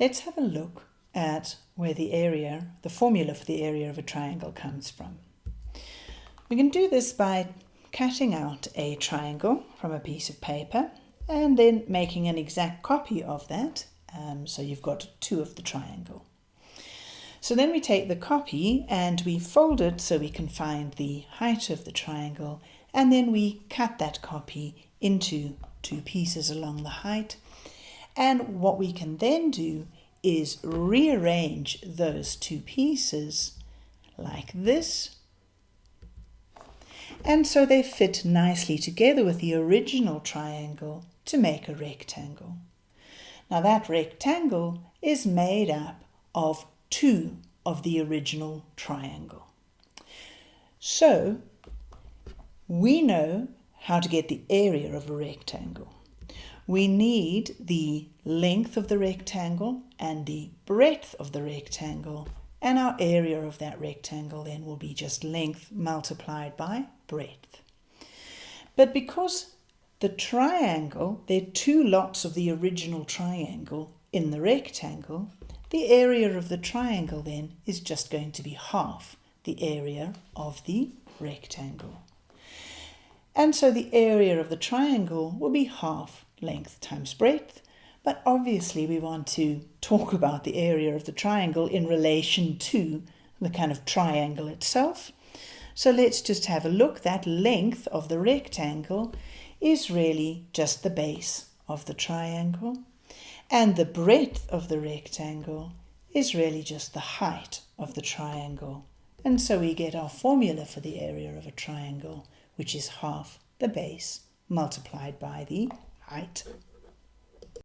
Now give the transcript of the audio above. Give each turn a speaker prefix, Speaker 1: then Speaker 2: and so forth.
Speaker 1: let's have a look at where the area, the formula for the area of a triangle comes from. We can do this by cutting out a triangle from a piece of paper and then making an exact copy of that. Um, so you've got two of the triangle. So then we take the copy and we fold it so we can find the height of the triangle and then we cut that copy into two pieces along the height. And what we can then do is rearrange those two pieces like this. And so they fit nicely together with the original triangle to make a rectangle. Now that rectangle is made up of two of the original triangle. So we know how to get the area of a rectangle. We need the length of the rectangle and the breadth of the rectangle and our area of that rectangle then will be just length multiplied by breadth. But because the triangle, there are two lots of the original triangle in the rectangle, the area of the triangle then is just going to be half the area of the rectangle. And so the area of the triangle will be half length times breadth, but obviously we want to talk about the area of the triangle in relation to the kind of triangle itself. So let's just have a look. That length of the rectangle is really just the base of the triangle. And the breadth of the rectangle is really just the height of the triangle. And so we get our formula for the area of a triangle, which is half the base multiplied by the height.